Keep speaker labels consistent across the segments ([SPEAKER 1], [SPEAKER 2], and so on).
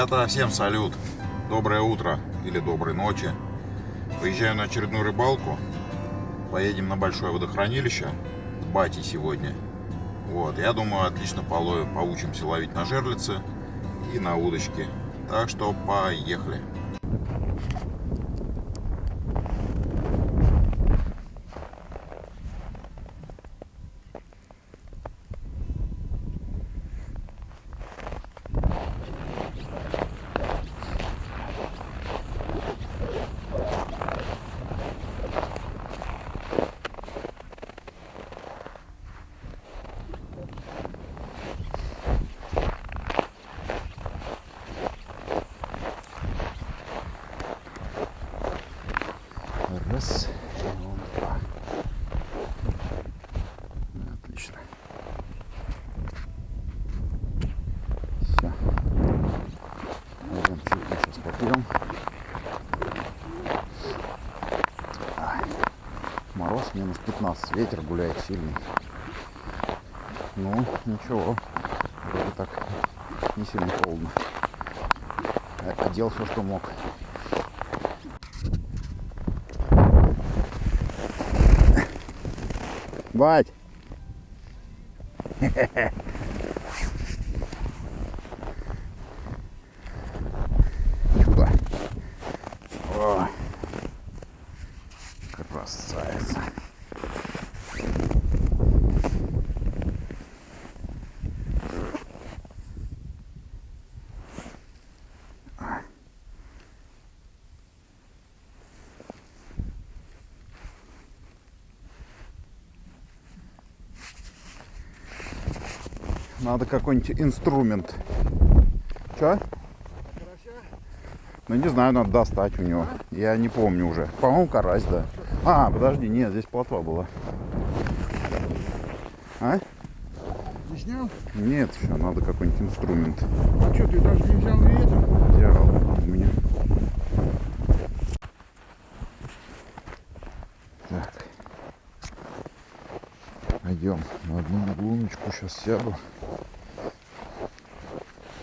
[SPEAKER 1] Ребята, всем салют! Доброе утро или доброй ночи. Выезжаю на очередную рыбалку. Поедем на большое водохранилище. С батей сегодня. Вот, я думаю, отлично половим, поучимся ловить на жерлицы и на удочки. Так что поехали. Раз. Вот, два. Отлично. Все. Возьмем чайку, сейчас попьем. Ай. Мороз минус 15, ветер гуляет сильный. Ну, ничего, вроде так не сильно холодно. Одел все, что мог. Бать! Надо какой-нибудь инструмент. Че? Ну не знаю, надо достать у него. Я не помню уже. По-моему, карась, да. А, подожди, нет, здесь плотва была. А?
[SPEAKER 2] Не снял?
[SPEAKER 1] Нет, еще надо какой-нибудь инструмент.
[SPEAKER 2] А что, ты даже не взял и это?
[SPEAKER 1] Взял у меня. Так. Пойдем на одну луночку. Сейчас сяду.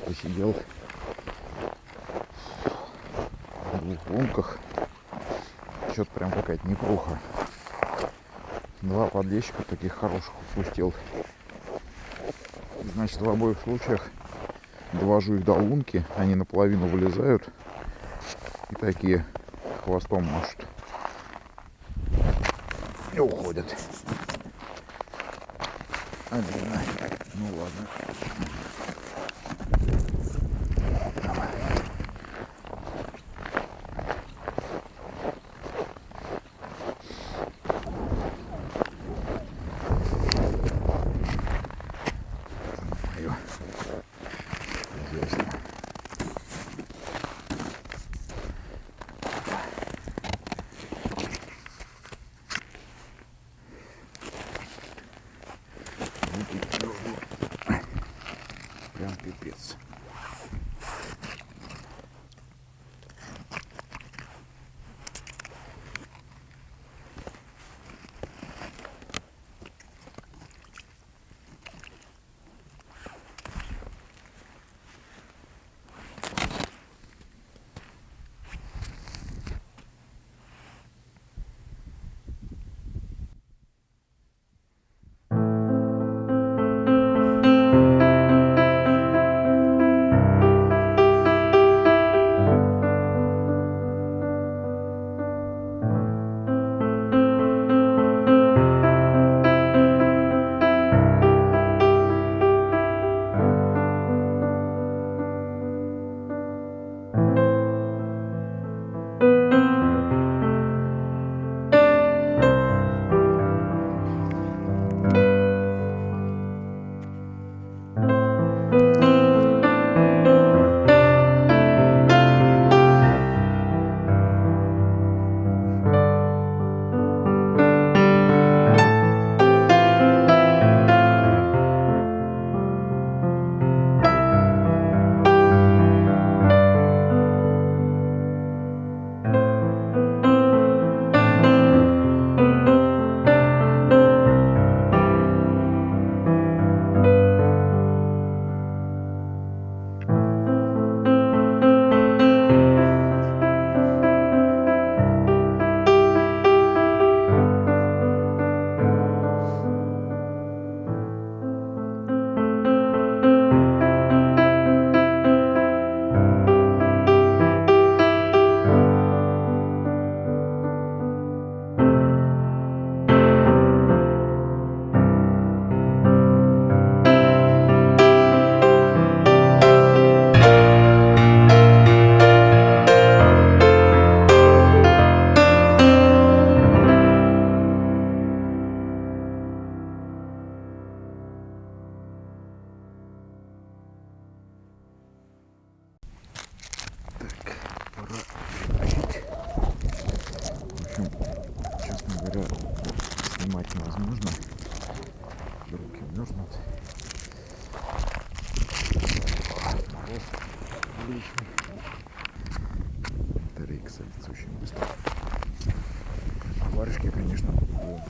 [SPEAKER 1] Посидел в двух лунках. Что-то прям какая-то непруха. Два подлещика таких хороших упустил. Значит, в обоих случаях довожу их до лунки, они наполовину вылезают и такие хвостом машут. И уходят. Один. Ну ладно.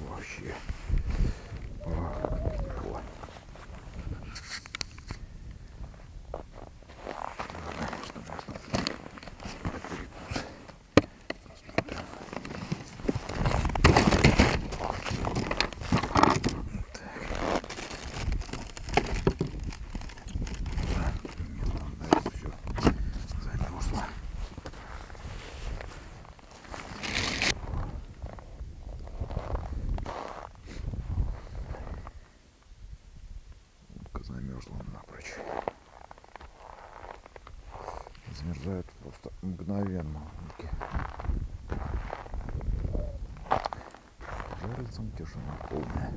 [SPEAKER 1] Вообще. О, как тепло. Ладно, что у нас тут? Перекус. Посмотрим. Так, все замерзло. Утка замерзла напрочь. Замерзают просто мгновенно утки. Жарится тишина полная.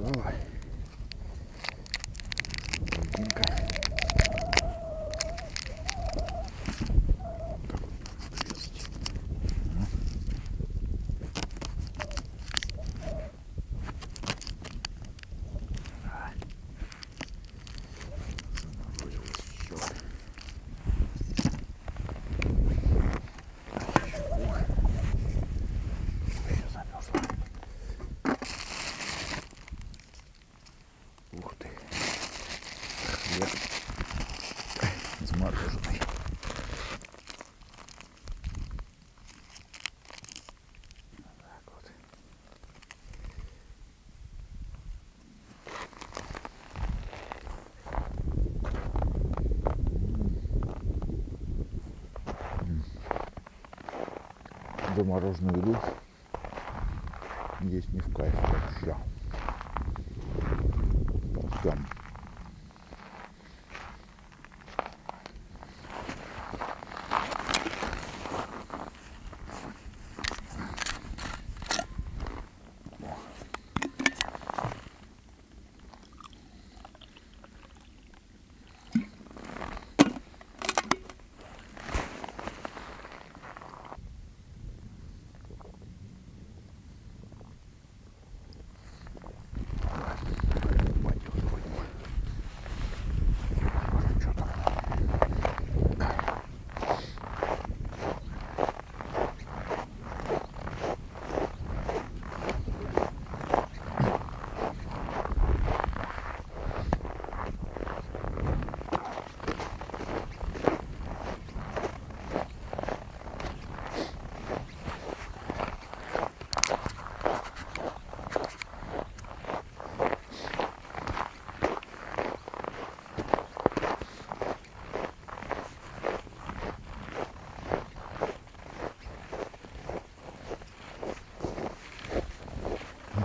[SPEAKER 1] xuống rồi. Okay. Замороженную еду есть не в кайф вообще. Совсем. Пойдет вроде бы. Может, что там?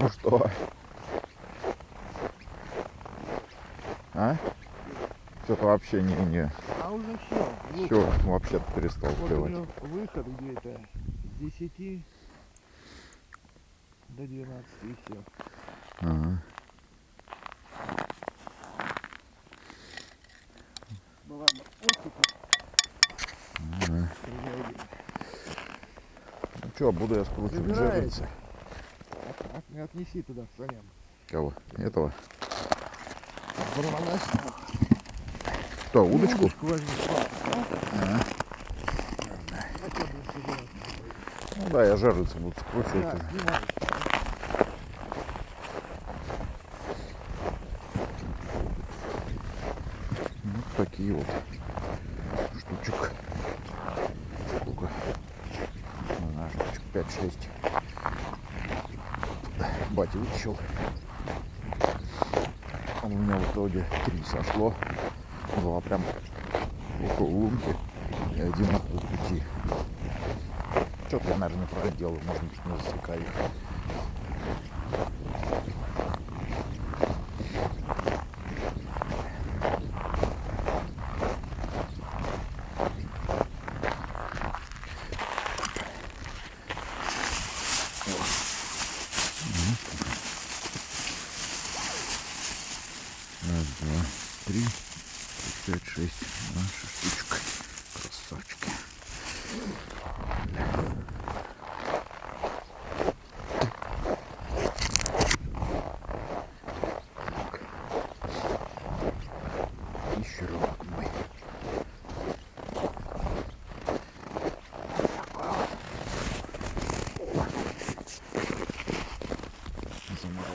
[SPEAKER 1] Ну что? А? Что-то вообще не, не.
[SPEAKER 2] А уже все.
[SPEAKER 1] Все, вообще перестал
[SPEAKER 2] Вот него выход где-то с 10 до 12 и все.
[SPEAKER 1] Ага.
[SPEAKER 2] Ну ладно,
[SPEAKER 1] Ага. Ну что, буду я скручивать
[SPEAKER 2] Забирает. Отнеси туда, Саня.
[SPEAKER 1] Кого? Этого? Что, удочку?
[SPEAKER 2] Ну, удочку возьми. А.
[SPEAKER 1] Ну да, я жариться буду скручивать.
[SPEAKER 2] Да. Вот
[SPEAKER 1] такие вот штучек. Сколько? Ну, штучек 5-6. Батя. А у меня в итоге три сошло. Два прям около лунки и один на полпути. Что-то я, наверное, неправильно. Может быть, не засекаю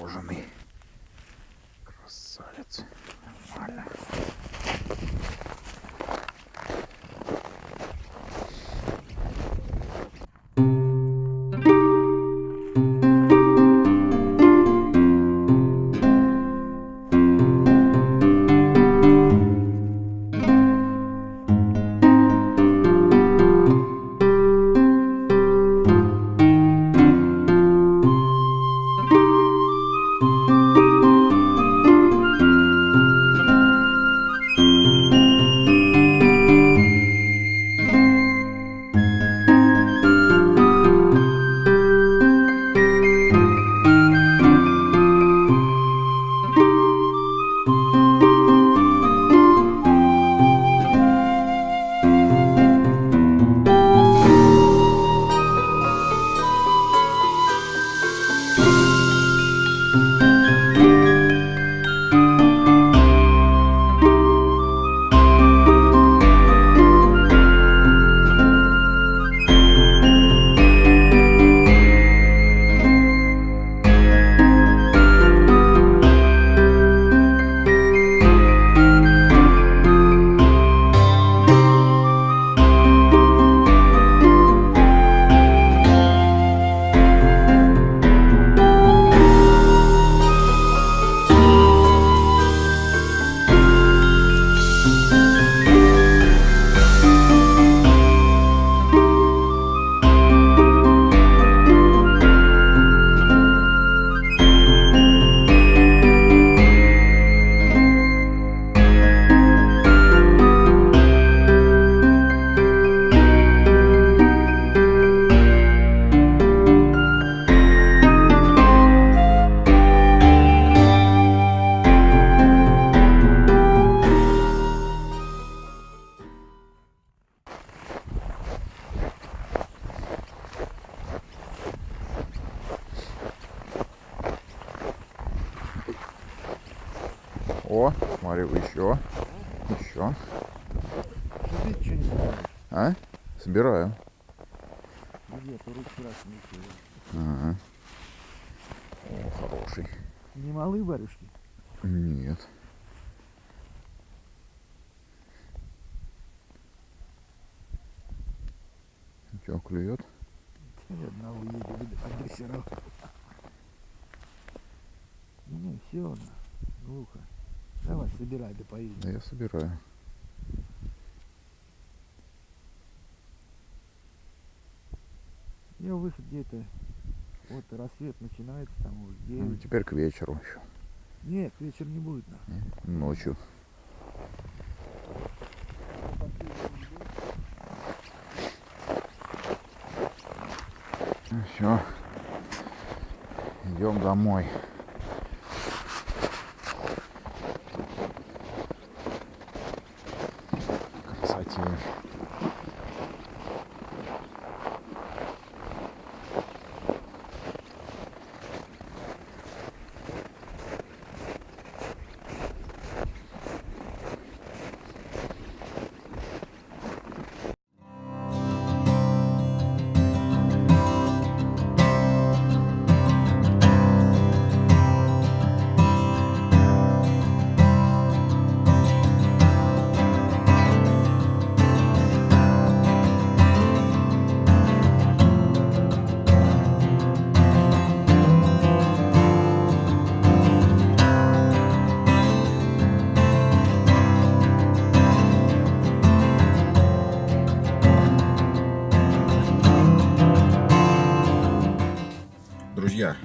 [SPEAKER 1] Замороженный. Красавец.
[SPEAKER 2] Раз не
[SPEAKER 1] Ага. О, хороший.
[SPEAKER 2] Не малые варюшки?
[SPEAKER 1] Нет. Че, клюет?
[SPEAKER 2] Ни одного едет агрессоров. Не, все, глухо. Давай, собирай, да поедем.
[SPEAKER 1] Да я собираю.
[SPEAKER 2] Я выход где-то, вот рассвет начинается там уже
[SPEAKER 1] Ну,
[SPEAKER 2] 9.
[SPEAKER 1] теперь к вечеру еще.
[SPEAKER 2] Нет, вечер не будет. на.
[SPEAKER 1] Ночью. Все. Идем домой.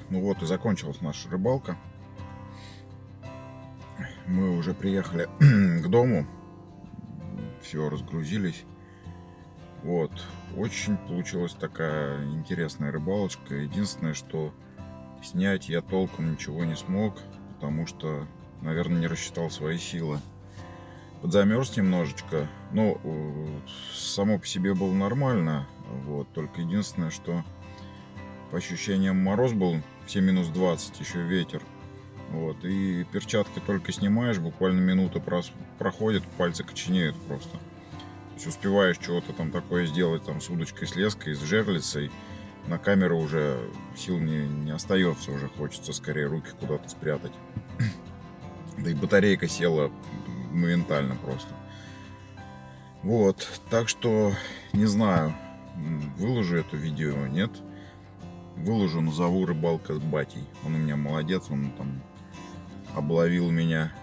[SPEAKER 1] Вот и закончилась наша рыбалка. Мы уже приехали к дому. Все, разгрузились. Вот. Очень получилась такая интересная рыбалочка. Единственное, что снять я толком ничего не смог, потому что, наверное, не рассчитал свои силы. Подзамерз немножечко. Ну, э, само по себе было нормально. Вот. Только единственное, что по ощущениям мороз был все минус 20, еще ветер. Вот, и перчатки только снимаешь, буквально минута проходит, пальцы коченеют просто. То есть успеваешь чего-то там такое сделать, там с удочкой, с леской, с жерлицей, на камеру уже сил не, не остается, уже хочется скорее руки куда-то спрятать. Да и батарейка села моментально просто. Вот, так что не знаю, выложу это видео, нет. Выложу, назову рыбалка с батей. Он у меня молодец, он там обловил меня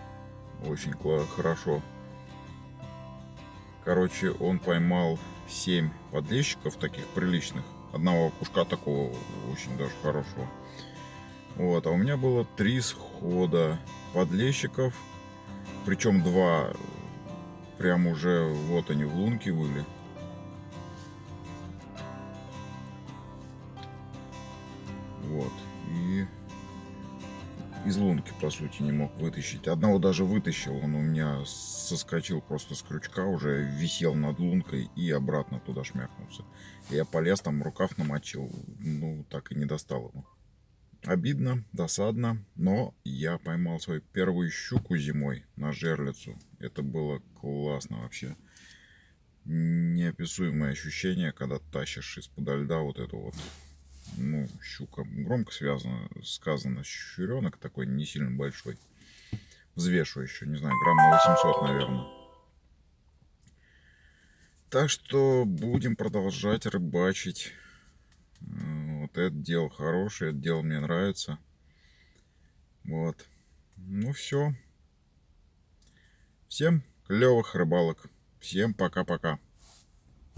[SPEAKER 1] очень хорошо. Короче, он поймал 7 подлещиков таких приличных. Одного кушка такого очень даже хорошего. Вот, а у меня было три схода подлещиков. Причем два прям уже вот они в лунке были. Из лунки, по сути, не мог вытащить. Одного даже вытащил, он у меня соскочил просто с крючка, уже висел над лункой и обратно туда шмякнулся. Я полез, там рукав намочил, ну, так и не достал его. Обидно, досадно, но я поймал свою первую щуку зимой на жерлицу. Это было классно вообще. Неописуемое ощущение, когда тащишь из-под льда вот эту вот ну, щука громко связано, сказано, щуренок такой не сильно большой. Взвешу еще, не знаю, грамм на 800, наверное. Так что будем продолжать рыбачить. Вот это дело хорошее, это дело мне нравится. Вот. Ну все. Всем клевых рыбалок. Всем пока-пока.